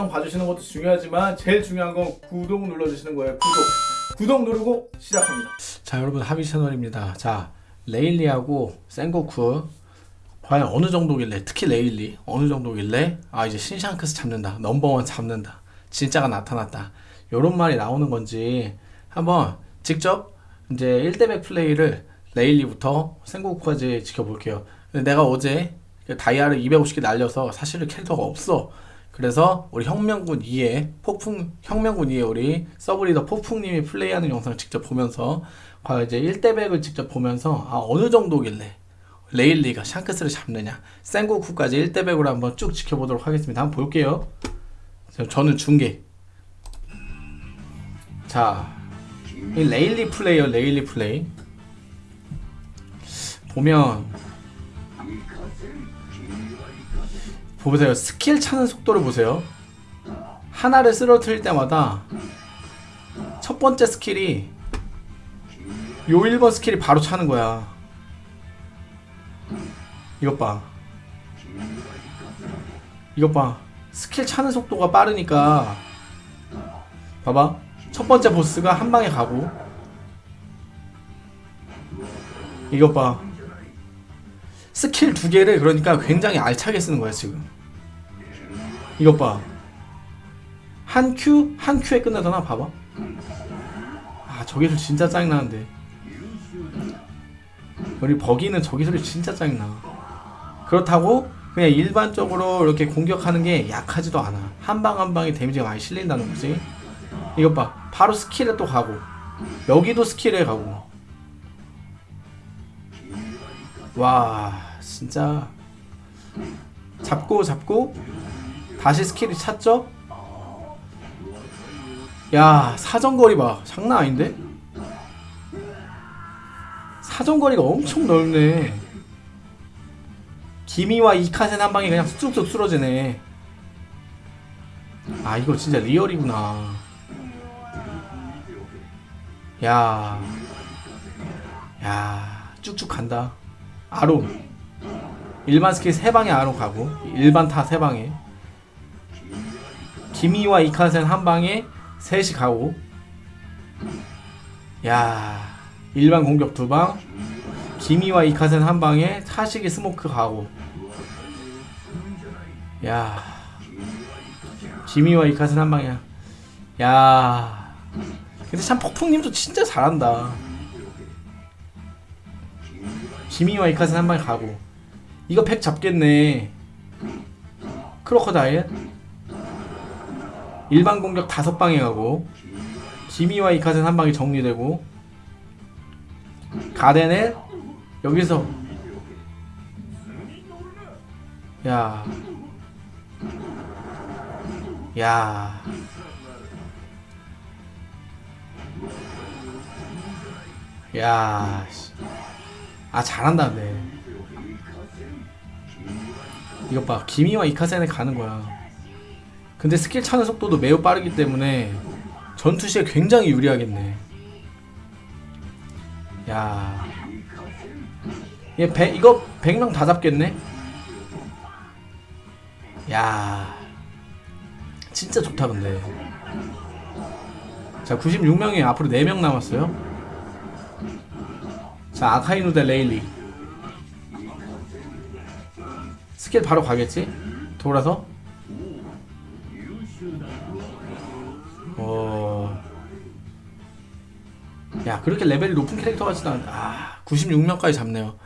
영상 봐주시는 것도 중요하지만 제일 중요한 건 구독 눌러주시는 거예요. 구독. 구독 누르고 시작합니다. 자 여러분 하비 채널입니다. 자 레일리하고 센고쿠. 과연 어느 정도길래 특히 레일리 어느 정도길래 아 이제 신샹크스 잡는다 넘버원 잡는다 진짜가 나타났다. 요런 말이 나오는 건지 한번 직접 이제 1대100 플레이를 레일리부터 센고쿠까지 지켜볼게요. 내가 어제 그 다이아를 250개 날려서 사실은 캐릭터가 없어 그래서 우리 혁명군 2에 폭풍 혁명군 2에 우리 sub leader 폭풍님이 플레이하는 영상을 직접 보면서 과연 이제 1대100을 직접 보면서 아 어느 정도길래 레일리가 샹크스를 잡느냐. 센고쿠까지 1대100으로 한번 쭉 지켜보도록 하겠습니다. 한번 볼게요. 저는 중계. 자, 이 레일리 플레이어 레일리 플레이. 보면 보세요. 스킬 차는 속도를 보세요. 하나를 쓰러뜨릴 때마다 첫 번째 스킬이 요 1번 스킬이 바로 차는 거야. 이것 봐. 이것 봐. 스킬 차는 속도가 빠르니까 봐봐. 첫 번째 보스가 한 방에 가고 이것 봐 스킬 두 개를 그러니까 굉장히 알차게 쓰는 거야 지금. 이것 봐 한 큐, 한 큐에 끝나잖아 봐봐. 아 저기서 진짜 짜증나는데. 우리 버기는 저기 소리 진짜 짜증나. 그렇다고 그냥 일반적으로 이렇게 공격하는 게 약하지도 않아. 한 방 한 방에 데미지가 많이 실린다는 거지. 이것 봐. 바로 스킬에 또 가고. 여기도 스킬에 가고. 와 진짜 잡고 잡고 다시 스킬이 찼죠? 야 사정거리 봐 장난 아닌데? 사정거리가 엄청 넓네 君は行かせん 한 방에 그냥 쑥쑥 쓰러지네 아 이거 진짜 리얼이구나 야, 야, 쭉쭉 간다. 아론. 일반 스킬 3방에 아론 가고, 일반 타 3방에. 君は行かせん 한 방에 셋이 가고. 야, 일반 공격 두 방. 君は行かせん 한 방에 타시기 스모크 가고. 야, 기미와 이카센 한 방이야. 야. 근데 참 폭풍님도 진짜 잘한다 지미와 이카는 한 방에 가고 이거 팩 잡겠네. 크로커다일. 일반 공격 다섯 방에 가고 지미와 이카는 한 방에 정리되고 가데넬 여기서. 야. 야. 야, 씨. 아 잘한다 근데 이것 봐. 기미와 이카센에 가는 거야. 근데 스킬 차는 속도도 매우 빠르기 때문에 전투 시에 굉장히 유리하겠네. 야. 얘 배, 이거 100명 다 잡겠네? 야. 진짜 좋다 근데. 자 96명이 앞으로 4명 남았어요. 자 아카이누 대 레일리 스킬 바로 가겠지? 돌아서? 어... 야 그렇게 레벨이 높은 캐릭터 같지도 않아 아 96명까지 잡네요.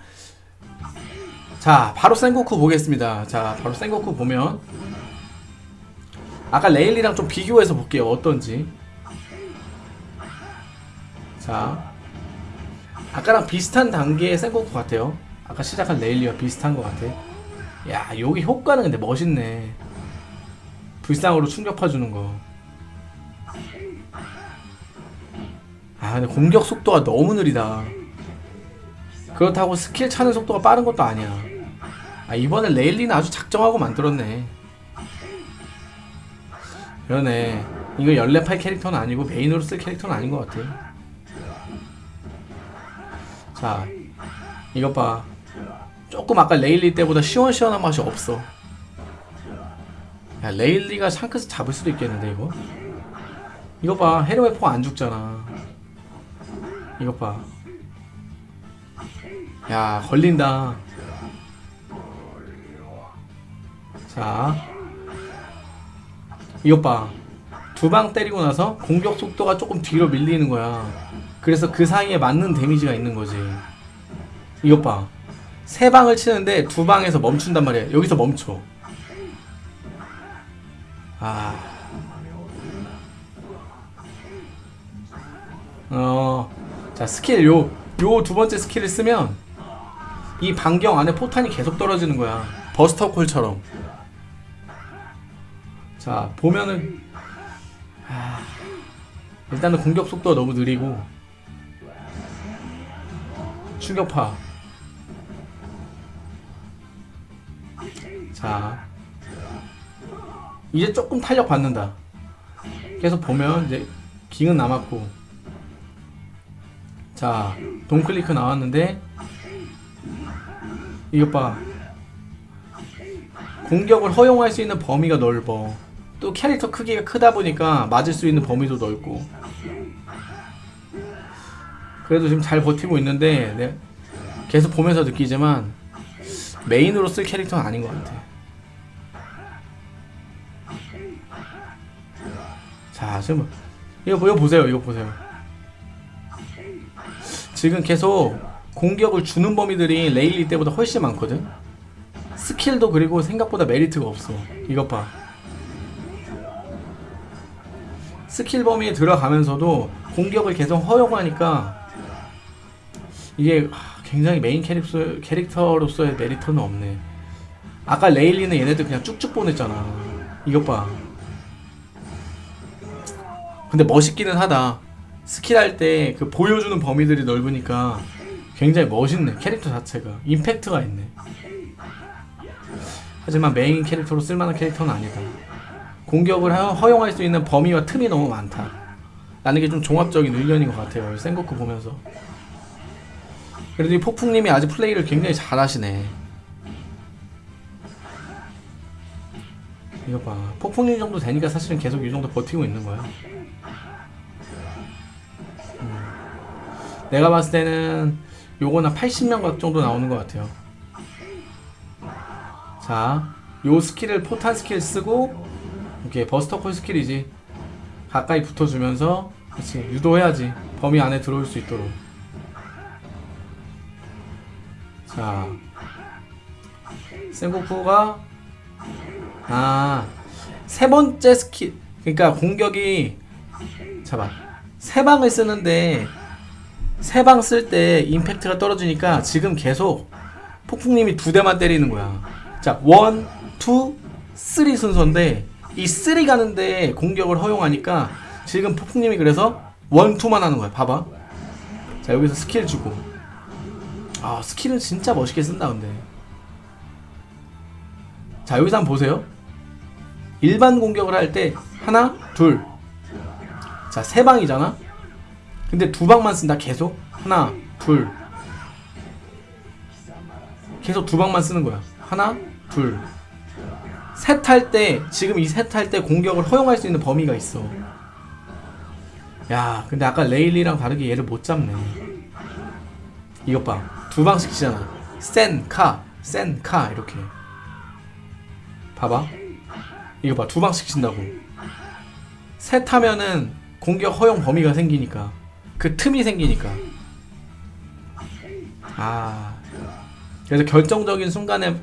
자 바로 센고쿠 보겠습니다. 자 바로 센고쿠 보면 아까 레일리랑 좀 비교해서 볼게요. 어떤지. 자 아까랑 비슷한 단계의 센고쿠 같아요 아까 시작한 레일리와 비슷한 것 같아. 야 여기 효과는 근데 멋있네. 불상으로 충격 파주는 거. 아, 근데 공격 속도가 너무 느리다. 그렇다고 스킬 차는 속도가 빠른 것도 아니야. 아 이번에 레일리는 아주 작정하고 만들었네. 그러네. 이거 14팔 캐릭터는 아니고 메인으로 쓸 캐릭터는 아닌 것 같아. 자 이것 봐 조금 아까 레일리 때보다 시원시원한 맛이 없어. 야 레일리가 샹크스 잡을 수도 있겠는데 이거? 이거 봐 헤르메 포안 죽잖아. 이것 봐야 걸린다. 자. 이것 봐두 방 때리고 나서 공격 속도가 조금 뒤로 밀리는 거야. 그래서 그 사이에 맞는 데미지가 있는 거지. 이것 봐 세 방을 치는데 두 방에서 멈춘단 말이야 여기서 멈춰 아. 어. 자, 스킬 요, 요 두 번째 스킬을 쓰면 이 반경 안에 포탄이 계속 떨어지는 거야. Buster Call처럼. 자, 보면은 아, 일단은 공격 속도가 너무 느리고 충격파. 자, 이제 조금 탄력 받는다. 계속 보면 이제 깅은 남았고. 자 동클리크 나왔는데 이것 봐 공격을 허용할 수 있는 범위가 넓어. 또 캐릭터 크기가 크다 보니까 맞을 수 있는 범위도 넓고. 그래도 지금 잘 버티고 있는데 네, 계속 보면서 느끼지만 메인으로 쓸 캐릭터는 아닌 것 같아 자 지금 이거 이거 보세요 이거 보세요. 지금 계속 공격을 주는 범위들이 레일리 때보다 훨씬 많거든? 스킬도 그리고 생각보다 메리트가 없어. 이것 봐. 스킬 범위에 들어가면서도 공격을 계속 허용하니까 이게 하, 굉장히 메인 캐릭터, 캐릭터로서의 메리트는 없네. 아까 레일리는 얘네들 그냥 쭉쭉 보냈잖아. 이것 봐 근데 멋있기는 하다. 스킬 할 때 그 보여주는 범위들이 넓으니까 굉장히 멋있네. 캐릭터 자체가. 임팩트가 있네. 하지만 메인 캐릭터로 쓸만한 캐릭터는 아니다. 공격을 허- 허용할 수 있는 범위와 틈이 너무 많다. 라는 게 좀 종합적인 의견인 것 같아요. 센고쿠 보면서. 그래도 이 폭풍님이 아직 플레이를 굉장히 잘하시네. 이거 봐. 폭풍님 정도 되니까 사실은 계속 이 정도 버티고 있는 거야. 내가 봤을 때는 요거는 80명 정도 나오는 것 같아요. 자, 요 스킬을 포탄 스킬 쓰고 이렇게 Buster Call 스킬이지. 가까이 붙어주면서 그렇지 유도해야지 범위 안에 들어올 수 있도록. 자, 센고쿠가 아, 세 번째 스킬 그러니까 공격이 잠깐 세 방을 쓰는데 세 방 쓸 때 임팩트가 떨어지니까 지금 계속 폭풍님이 두 대만 때리는 거야. 자, one, two, three 순서인데 이 three 가는데 공격을 허용하니까 지금 폭풍님이 그래서 one, two만 하는 거야. 봐봐. 자, 여기서 스킬 주고. 아, 스킬은 진짜 멋있게 쓴다, 근데. 자, 여기서 한번 보세요. 일반 공격을 할 때 하나, 둘. 자, 세 방이잖아. 근데 두 방만 쓴다 계속? 하나 둘. 계속 두 방만 쓰는 거야. 하나 둘셋 할 때 지금 이 셋 할 때 공격을 허용할 수 있는 범위가 있어. 야 근데 아까 레일리랑 다르게 얘를 못 잡네. 이것 봐두 방씩 치잖아. 센 카 센 카 이렇게. 봐봐. 이거 봐. 두 방씩 친다고. 셋 하면은 공격 허용 범위가 생기니까 그 틈이 생기니까. 아. 그래서 결정적인 순간에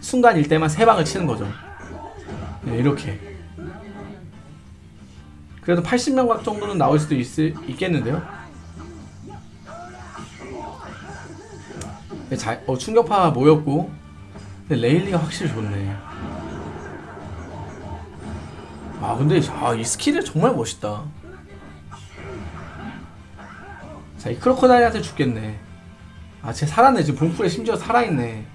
순간일 때만 세 방을 치는 거죠. 네, 이렇게. 그래도 80명 각 정도는 나올 수도 있, 있겠는데요? 네, 잘, 어, 충격파 모였고. 레일리가 확실히 좋네. 아 근데 아, 이 스킬이 정말 멋있다 자, 이 크로코다일한테 죽겠네. 아, 쟤 살았네. 지금 봉풀에 심지어 살아있네.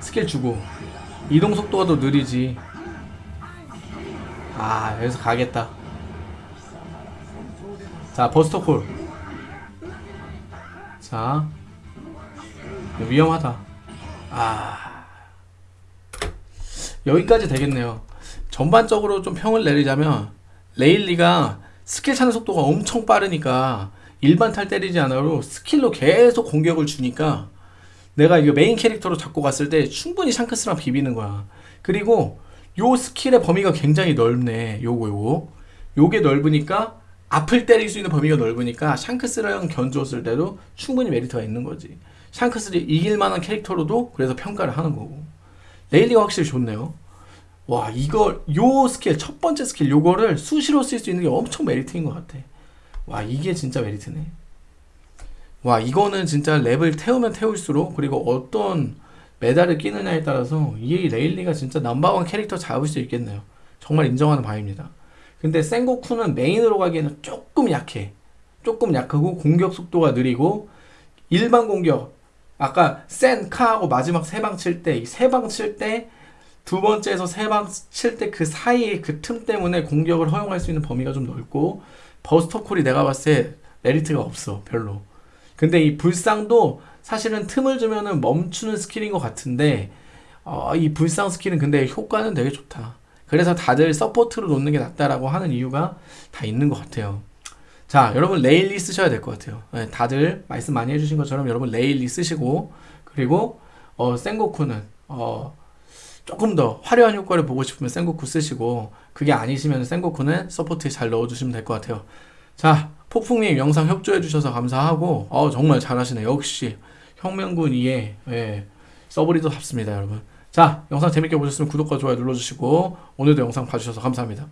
스킬 주고. 이동 속도가 더 느리지. 아, 여기서 가겠다. 자, Buster Call. 자. 위험하다. 아. 여기까지 되겠네요. 전반적으로 좀 평을 내리자면 레일리가 스킬 차는 속도가 엄청 빠르니까 일반 탈 때리지 않아도 스킬로 계속 공격을 주니까 내가 이거 메인 캐릭터로 잡고 갔을 때 충분히 샹크스랑 비비는 거야. 그리고 요 스킬의 범위가 굉장히 넓네. 요거 요거. 요게 넓으니까 앞을 때릴 수 있는 범위가 넓으니까 샹크스랑 견주었을 때도 충분히 메리트가 있는 거지. 샹크스를 이길 만한 캐릭터로도 그래서 평가를 하는 거고. 레일리가 확실히 좋네요. 와, 이걸, 요 스킬, 첫 번째 스킬, 요거를 수시로 쓸 수 있는 게 엄청 메리트인 것 같아. 와, 이게 진짜 메리트네. 와, 이거는 진짜 랩을 태우면 태울수록, 그리고 어떤 메달을 끼느냐에 따라서, 이 레일리가 진짜 넘버원 캐릭터 잡을 수 있겠네요. 정말 인정하는 바입니다. 근데 센고쿠는 메인으로 가기에는 조금 약해. 조금 약하고, 공격 속도가 느리고, 일반 공격, 아까 센 카하고 마지막 세 방 칠 때, 이 세 방 칠 때, 두 번째에서 세 방 칠 때 그 사이에 그 틈 때문에 공격을 허용할 수 있는 범위가 좀 넓고 buster call이 내가 봤을 때 메리트가 없어 별로. 근데 이 불상도 사실은 틈을 주면은 멈추는 스킬인 것 같은데 어, 이 불상 스킬은 근데 효과는 되게 좋다. 그래서 다들 서포트로 놓는 게 낫다라고 하는 이유가 다 있는 것 같아요. 자 여러분 레일리 쓰셔야 될 것 같아요. 네, 다들 말씀 많이 해주신 것처럼 여러분 레일리 쓰시고 그리고 어, 센고쿠는 어, 조금 더 화려한 효과를 보고 싶으면 센고쿠 쓰시고 그게 아니시면 센고쿠는 서포트에 잘 넣어주시면 될 것 같아요. 자 폭풍님 영상 협조해 주셔서 감사하고 어 정말 잘하시네 역시 혁명군 2의 예, 서브리더 답습니다 여러분. 자 영상 재밌게 보셨으면 구독과 좋아요 눌러주시고 오늘도 영상 봐주셔서 감사합니다.